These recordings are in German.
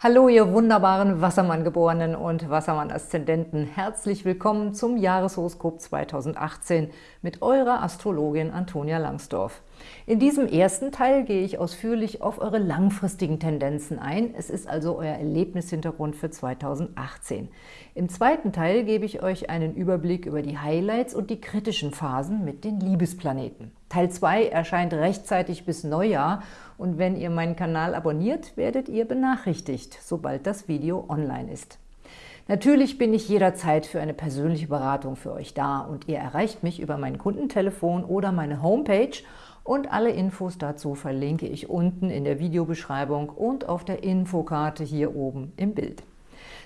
Hallo, ihr wunderbaren Wassermann-Geborenen und Wassermann-Aszendenten. Herzlich willkommen zum Jahreshoroskop 2018 mit eurer Astrologin Antonia Langsdorf. In diesem ersten Teil gehe ich ausführlich auf eure langfristigen Tendenzen ein. Es ist also euer Erlebnishintergrund für 2018. Im zweiten Teil gebe ich euch einen Überblick über die Highlights und die kritischen Phasen mit den Liebesplaneten. Teil 2 erscheint rechtzeitig bis Neujahr und wenn ihr meinen Kanal abonniert, werdet ihr benachrichtigt, sobald das Video online ist. Natürlich bin ich jederzeit für eine persönliche Beratung für euch da und ihr erreicht mich über mein Kundentelefon oder meine Homepage und alle Infos dazu verlinke ich unten in der Videobeschreibung und auf der Infokarte hier oben im Bild.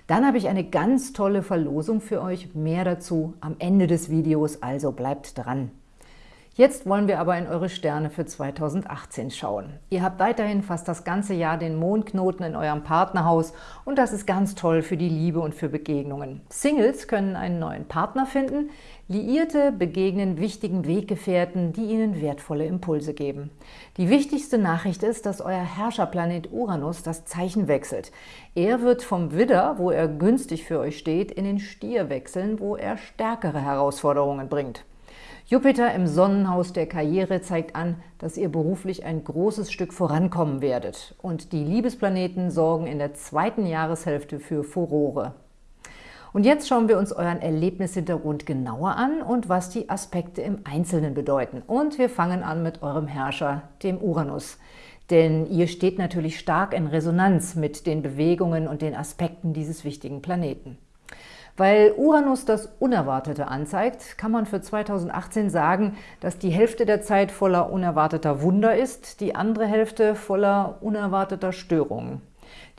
Dann habe ich eine ganz tolle Verlosung für euch, mehr dazu am Ende des Videos, also bleibt dran. Jetzt wollen wir aber in eure Sterne für 2018 schauen. Ihr habt weiterhin fast das ganze Jahr den Mondknoten in eurem Partnerhaus und das ist ganz toll für die Liebe und für Begegnungen. Singles können einen neuen Partner finden, Liierte begegnen wichtigen Weggefährten, die ihnen wertvolle Impulse geben. Die wichtigste Nachricht ist, dass euer Herrscherplanet Uranus das Zeichen wechselt. Er wird vom Widder, wo er günstig für euch steht, in den Stier wechseln, wo er stärkere Herausforderungen bringt. Jupiter im Sonnenhaus der Karriere zeigt an, dass ihr beruflich ein großes Stück vorankommen werdet. Und die Liebesplaneten sorgen in der zweiten Jahreshälfte für Furore. Und jetzt schauen wir uns euren Erlebnishintergrund genauer an und was die Aspekte im Einzelnen bedeuten. Und wir fangen an mit eurem Herrscher, dem Uranus. Denn ihr steht natürlich stark in Resonanz mit den Bewegungen und den Aspekten dieses wichtigen Planeten. Weil Uranus das Unerwartete anzeigt, kann man für 2018 sagen, dass die Hälfte der Zeit voller unerwarteter Wunder ist, die andere Hälfte voller unerwarteter Störungen.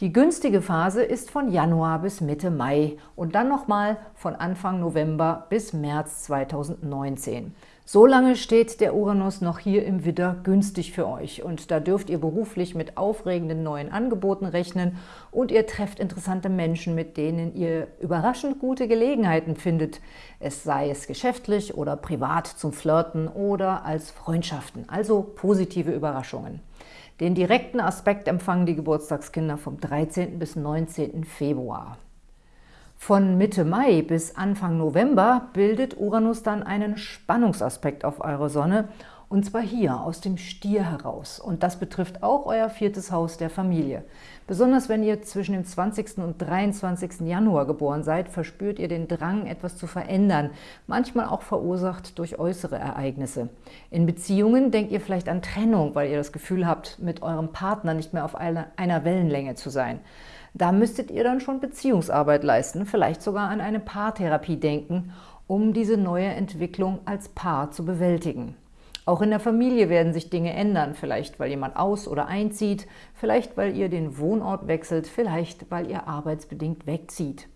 Die günstige Phase ist von Januar bis Mitte Mai und dann nochmal von Anfang November bis März 2019. So lange steht der Uranus noch hier im Widder günstig für euch und da dürft ihr beruflich mit aufregenden neuen Angeboten rechnen und ihr trefft interessante Menschen, mit denen ihr überraschend gute Gelegenheiten findet, es sei es geschäftlich oder privat zum Flirten oder als Freundschaften, also positive Überraschungen. Den direkten Aspekt empfangen die Geburtstagskinder vom 13. bis 19. Februar. Von Mitte Mai bis Anfang November bildet Uranus dann einen Spannungsaspekt auf eure Sonne und zwar hier, aus dem Stier heraus. Und das betrifft auch euer viertes Haus der Familie. Besonders wenn ihr zwischen dem 20. und 23. Januar geboren seid, verspürt ihr den Drang, etwas zu verändern, manchmal auch verursacht durch äußere Ereignisse. In Beziehungen denkt ihr vielleicht an Trennung, weil ihr das Gefühl habt, mit eurem Partner nicht mehr auf einer Wellenlänge zu sein. Da müsstet ihr dann schon Beziehungsarbeit leisten, vielleicht sogar an eine Paartherapie denken, um diese neue Entwicklung als Paar zu bewältigen. Auch in der Familie werden sich Dinge ändern, vielleicht weil jemand aus- oder einzieht, vielleicht weil ihr den Wohnort wechselt, vielleicht weil ihr arbeitsbedingt wegzieht.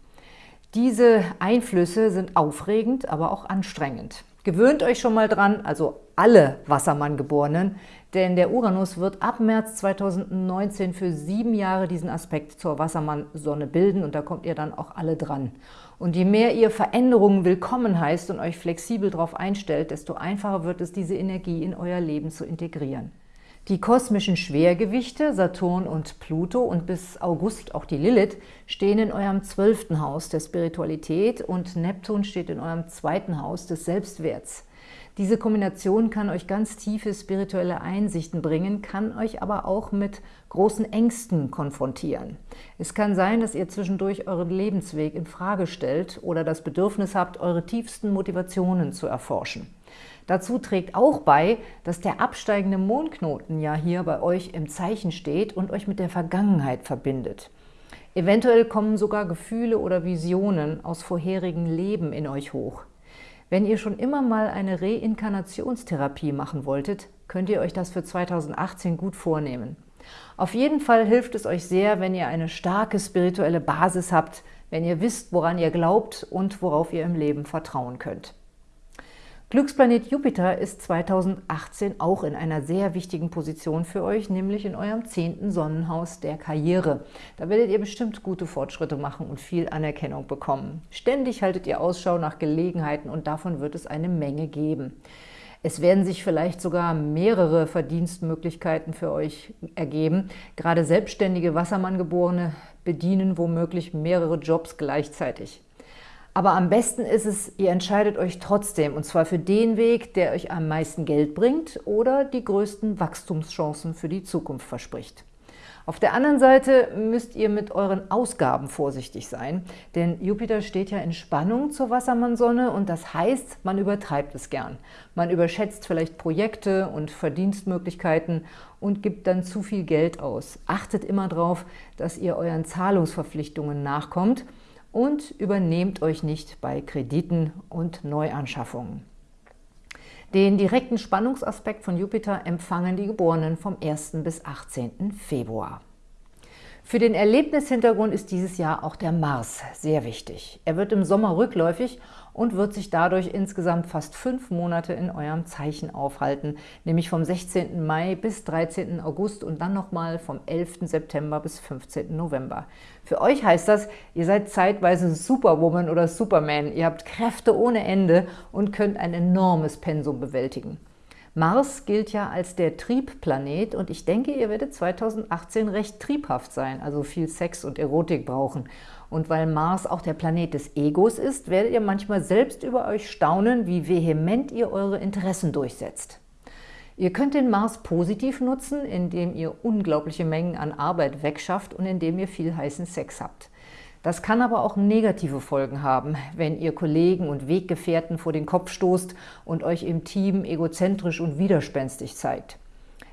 Diese Einflüsse sind aufregend, aber auch anstrengend. Gewöhnt euch schon mal dran, also alle Wassermann-Geborenen, denn der Uranus wird ab März 2019 für sieben Jahre diesen Aspekt zur Wassermann-Sonne bilden und da kommt ihr dann auch alle dran. Und je mehr ihr Veränderungen willkommen heißt und euch flexibel darauf einstellt, desto einfacher wird es, diese Energie in euer Leben zu integrieren. Die kosmischen Schwergewichte, Saturn und Pluto und bis August auch die Lilith, stehen in eurem zwölften Haus der Spiritualität und Neptun steht in eurem zweiten Haus des Selbstwerts. Diese Kombination kann euch ganz tiefe spirituelle Einsichten bringen, kann euch aber auch mit großen Ängsten konfrontieren. Es kann sein, dass ihr zwischendurch euren Lebensweg in Frage stellt oder das Bedürfnis habt, eure tiefsten Motivationen zu erforschen. Dazu trägt auch bei, dass der absteigende Mondknoten ja hier bei euch im Zeichen steht und euch mit der Vergangenheit verbindet. Eventuell kommen sogar Gefühle oder Visionen aus vorherigen Leben in euch hoch. Wenn ihr schon immer mal eine Reinkarnationstherapie machen wolltet, könnt ihr euch das für 2018 gut vornehmen. Auf jeden Fall hilft es euch sehr, wenn ihr eine starke spirituelle Basis habt, wenn ihr wisst, woran ihr glaubt und worauf ihr im Leben vertrauen könnt. Glücksplanet Jupiter ist 2018 auch in einer sehr wichtigen Position für euch, nämlich in eurem zehnten Sonnenhaus der Karriere. Da werdet ihr bestimmt gute Fortschritte machen und viel Anerkennung bekommen. Ständig haltet ihr Ausschau nach Gelegenheiten und davon wird es eine Menge geben. Es werden sich vielleicht sogar mehrere Verdienstmöglichkeiten für euch ergeben. Gerade selbstständige Wassermanngeborene bedienen womöglich mehrere Jobs gleichzeitig. Aber am besten ist es, ihr entscheidet euch trotzdem, und zwar für den Weg, der euch am meisten Geld bringt oder die größten Wachstumschancen für die Zukunft verspricht. Auf der anderen Seite müsst ihr mit euren Ausgaben vorsichtig sein, denn Jupiter steht ja in Spannung zur Wassermannsonne und das heißt, man übertreibt es gern. Man überschätzt vielleicht Projekte und Verdienstmöglichkeiten und gibt dann zu viel Geld aus. Achtet immer darauf, dass ihr euren Zahlungsverpflichtungen nachkommt – und übernehmt euch nicht bei Krediten und Neuanschaffungen. Den direkten Spannungsaspekt von Jupiter empfangen die Geborenen vom 1. bis 18. Februar. Für den Erlebnishintergrund ist dieses Jahr auch der Mars sehr wichtig. Er wird im Sommer rückläufig und wird sich dadurch insgesamt fast fünf Monate in eurem Zeichen aufhalten, nämlich vom 16. Mai bis 13. August und dann nochmal vom 11. September bis 15. November. Für euch heißt das, ihr seid zeitweise Superwoman oder Superman, ihr habt Kräfte ohne Ende und könnt ein enormes Pensum bewältigen. Mars gilt ja als der Triebplanet und ich denke, ihr werdet 2018 recht triebhaft sein, also viel Sex und Erotik brauchen. Und weil Mars auch der Planet des Egos ist, werdet ihr manchmal selbst über euch staunen, wie vehement ihr eure Interessen durchsetzt. Ihr könnt den Mars positiv nutzen, indem ihr unglaubliche Mengen an Arbeit wegschafft und indem ihr viel heißen Sex habt. Das kann aber auch negative Folgen haben, wenn ihr Kollegen und Weggefährten vor den Kopf stoßt und euch im Team egozentrisch und widerspenstig zeigt.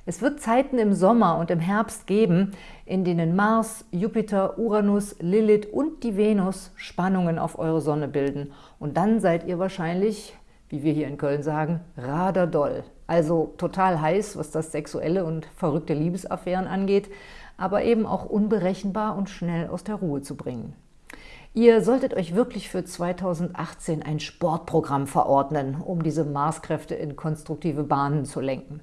Es wird Zeiten im Sommer und im Herbst geben, in denen Mars, Jupiter, Uranus, Lilith und die Venus Spannungen auf eure Sonne bilden. Und dann seid ihr wahrscheinlich, wie wir hier in Köln sagen, raderdoll. Also total heiß, was das sexuelle und verrückte Liebesaffären angeht, aber eben auch unberechenbar und schnell aus der Ruhe zu bringen. Ihr solltet euch wirklich für 2018 ein Sportprogramm verordnen, um diese Marskräfte in konstruktive Bahnen zu lenken.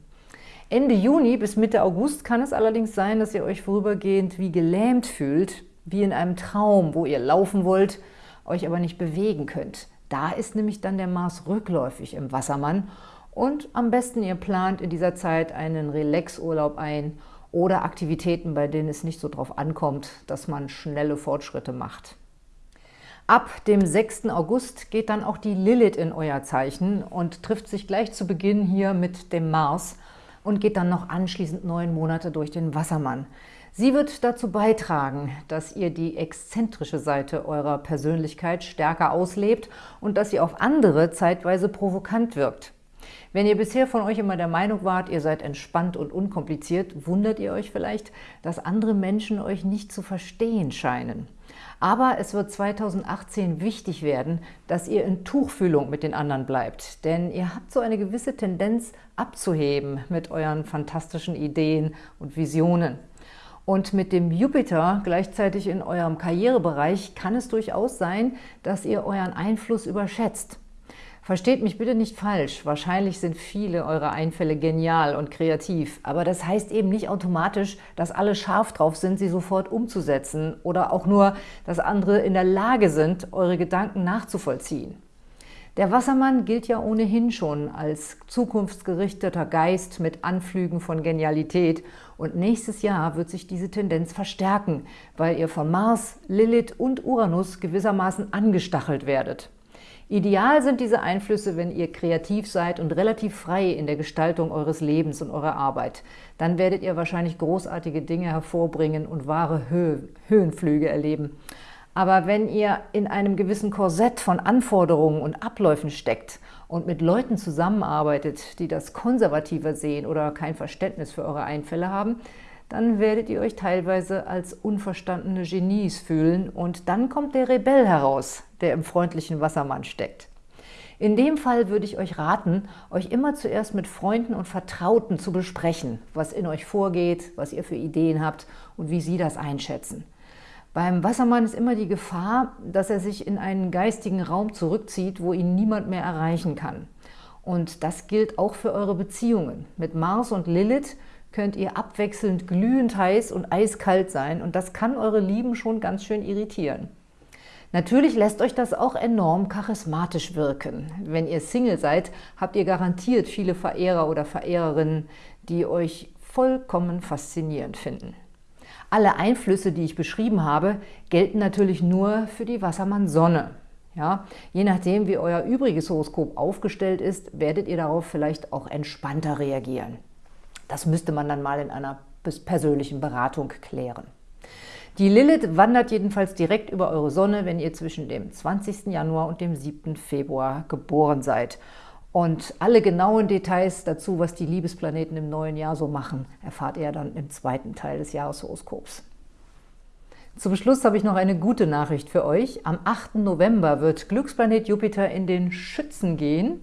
Ende Juni bis Mitte August kann es allerdings sein, dass ihr euch vorübergehend wie gelähmt fühlt, wie in einem Traum, wo ihr laufen wollt, euch aber nicht bewegen könnt. Da ist nämlich dann der Mars rückläufig im Wassermann und am besten ihr plant in dieser Zeit einen Relaxurlaub ein oder Aktivitäten, bei denen es nicht so drauf ankommt, dass man schnelle Fortschritte macht. Ab dem 6. August geht dann auch die Lilith in euer Zeichen und trifft sich gleich zu Beginn hier mit dem Mars und geht dann noch anschließend neun Monate durch den Wassermann. Sie wird dazu beitragen, dass ihr die exzentrische Seite eurer Persönlichkeit stärker auslebt und dass sie auf andere zeitweise provokant wirkt. Wenn ihr bisher von euch immer der Meinung wart, ihr seid entspannt und unkompliziert, wundert ihr euch vielleicht, dass andere Menschen euch nicht zu verstehen scheinen. Aber es wird 2018 wichtig werden, dass ihr in Tuchfühlung mit den anderen bleibt. Denn ihr habt so eine gewisse Tendenz abzuheben mit euren fantastischen Ideen und Visionen. Und mit dem Jupiter gleichzeitig in eurem Karrierebereich kann es durchaus sein, dass ihr euren Einfluss überschätzt. Versteht mich bitte nicht falsch, wahrscheinlich sind viele eurer Einfälle genial und kreativ, aber das heißt eben nicht automatisch, dass alle scharf drauf sind, sie sofort umzusetzen oder auch nur, dass andere in der Lage sind, eure Gedanken nachzuvollziehen. Der Wassermann gilt ja ohnehin schon als zukunftsgerichteter Geist mit Anflügen von Genialität und nächstes Jahr wird sich diese Tendenz verstärken, weil ihr von Mars, Lilith und Uranus gewissermaßen angestachelt werdet. Ideal sind diese Einflüsse, wenn ihr kreativ seid und relativ frei in der Gestaltung eures Lebens und eurer Arbeit. Dann werdet ihr wahrscheinlich großartige Dinge hervorbringen und wahre Hö Höhenflüge erleben. Aber wenn ihr in einem gewissen Korsett von Anforderungen und Abläufen steckt und mit Leuten zusammenarbeitet, die das konservativer sehen oder kein Verständnis für eure Einfälle haben, dann werdet ihr euch teilweise als unverstandene Genies fühlen und dann kommt der Rebell heraus, der im freundlichen Wassermann steckt. In dem Fall würde ich euch raten, euch immer zuerst mit Freunden und Vertrauten zu besprechen, was in euch vorgeht, was ihr für Ideen habt und wie sie das einschätzen. Beim Wassermann ist immer die Gefahr, dass er sich in einen geistigen Raum zurückzieht, wo ihn niemand mehr erreichen kann. Und das gilt auch für eure Beziehungen. Mit Mars und Lilith könnt ihr abwechselnd glühend heiß und eiskalt sein und das kann eure Lieben schon ganz schön irritieren. Natürlich lässt euch das auch enorm charismatisch wirken. Wenn ihr Single seid, habt ihr garantiert viele Verehrer oder Verehrerinnen, die euch vollkommen faszinierend finden. Alle Einflüsse, die ich beschrieben habe, gelten natürlich nur für die Wassermann-Sonne. Ja, je nachdem, wie euer übriges Horoskop aufgestellt ist, werdet ihr darauf vielleicht auch entspannter reagieren. Das müsste man dann mal in einer persönlichen Beratung klären. Die Lilith wandert jedenfalls direkt über eure Sonne, wenn ihr zwischen dem 20. Januar und dem 7. Februar geboren seid. Und alle genauen Details dazu, was die Liebesplaneten im neuen Jahr so machen, erfahrt ihr dann im zweiten Teil des Jahreshoroskops. Zum Schluss habe ich noch eine gute Nachricht für euch. Am 8. November wird Glücksplanet Jupiter in den Schützen gehen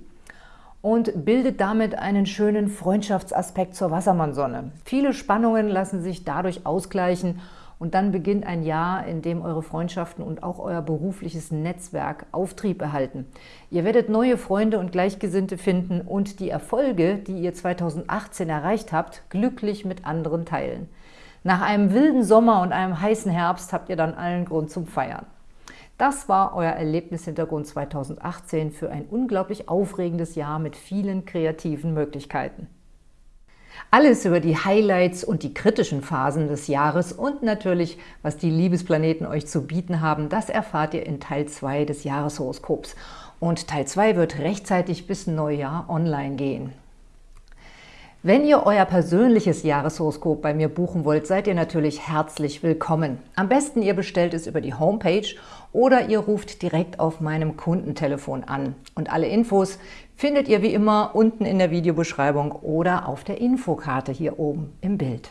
und bildet damit einen schönen Freundschaftsaspekt zur Wassermannsonne. Viele Spannungen lassen sich dadurch ausgleichen und dann beginnt ein Jahr, in dem eure Freundschaften und auch euer berufliches Netzwerk Auftrieb erhalten. Ihr werdet neue Freunde und Gleichgesinnte finden und die Erfolge, die ihr 2018 erreicht habt, glücklich mit anderen teilen. Nach einem wilden Sommer und einem heißen Herbst habt ihr dann allen Grund zum Feiern. Das war euer Erlebnishintergrund 2018 für ein unglaublich aufregendes Jahr mit vielen kreativen Möglichkeiten. Alles über die Highlights und die kritischen Phasen des Jahres und natürlich, was die Liebesplaneten euch zu bieten haben, das erfahrt ihr in Teil 2 des Jahreshoroskops. Und Teil 2 wird rechtzeitig bis Neujahr online gehen. Wenn ihr euer persönliches Jahreshoroskop bei mir buchen wollt, seid ihr natürlich herzlich willkommen. Am besten ihr bestellt es über die Homepage oder ihr ruft direkt auf meinem Kundentelefon an. Und alle Infos findet ihr wie immer unten in der Videobeschreibung oder auf der Infokarte hier oben im Bild.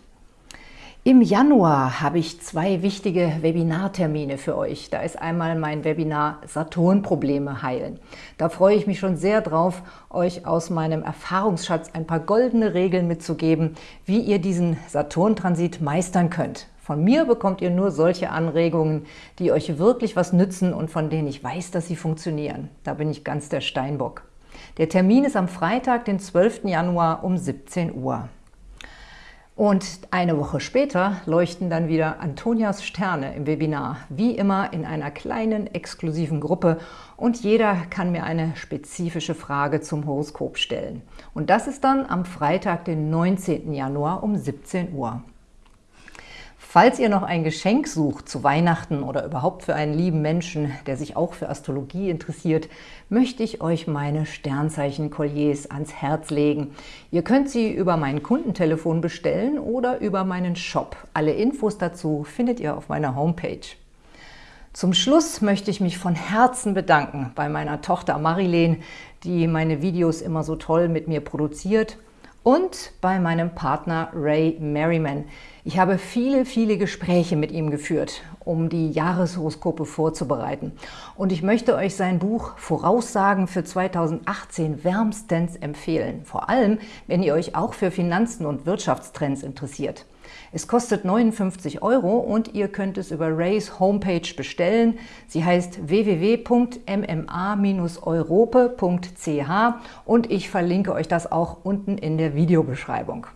Im Januar habe ich zwei wichtige Webinartermine für euch. Da ist einmal mein Webinar Saturn-Probleme heilen. Da freue ich mich schon sehr drauf, euch aus meinem Erfahrungsschatz ein paar goldene Regeln mitzugeben, wie ihr diesen Saturn-Transit meistern könnt. Von mir bekommt ihr nur solche Anregungen, die euch wirklich was nützen und von denen ich weiß, dass sie funktionieren. Da bin ich ganz der Steinbock. Der Termin ist am Freitag, den 12. Januar um 17 Uhr. Und eine Woche später leuchten dann wieder Antonias Sterne im Webinar, wie immer in einer kleinen, exklusiven Gruppe und jeder kann mir eine spezifische Frage zum Horoskop stellen. Und das ist dann am Freitag, den 19. Januar um 17 Uhr. Falls ihr noch ein Geschenk sucht zu Weihnachten oder überhaupt für einen lieben Menschen, der sich auch für Astrologie interessiert, möchte ich euch meine Sternzeichen-Kolliers ans Herz legen. Ihr könnt sie über mein Kundentelefon bestellen oder über meinen Shop. Alle Infos dazu findet ihr auf meiner Homepage. Zum Schluss möchte ich mich von Herzen bedanken bei meiner Tochter Marilene, die meine Videos immer so toll mit mir produziert und bei meinem Partner Ray Merriman. Ich habe viele, viele Gespräche mit ihm geführt, um die Jahreshoroskope vorzubereiten. Und ich möchte euch sein Buch Voraussagen für 2018 wärmstens empfehlen. Vor allem, wenn ihr euch auch für Finanzen und Wirtschaftstrends interessiert. Es kostet 59 Euro und ihr könnt es über Rays Homepage bestellen. Sie heißt www.mma-europe.ch und ich verlinke euch das auch unten in der Videobeschreibung.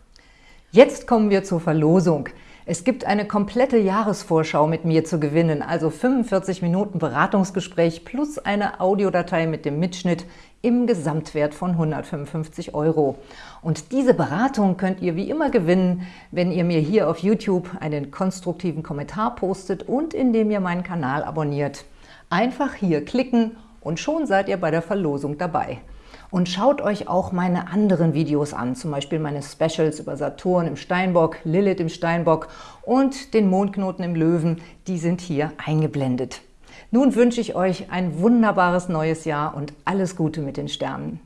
Jetzt kommen wir zur Verlosung. Es gibt eine komplette Jahresvorschau mit mir zu gewinnen, also 45 Minuten Beratungsgespräch plus eine Audiodatei mit dem Mitschnitt im Gesamtwert von 155 Euro. Und diese Beratung könnt ihr wie immer gewinnen, wenn ihr mir hier auf YouTube einen konstruktiven Kommentar postet und indem ihr meinen Kanal abonniert. Einfach hier klicken und schon seid ihr bei der Verlosung dabei. Und schaut euch auch meine anderen Videos an, zum Beispiel meine Specials über Saturn im Steinbock, Lilith im Steinbock und den Mondknoten im Löwen, die sind hier eingeblendet. Nun wünsche ich euch ein wunderbares neues Jahr und alles Gute mit den Sternen.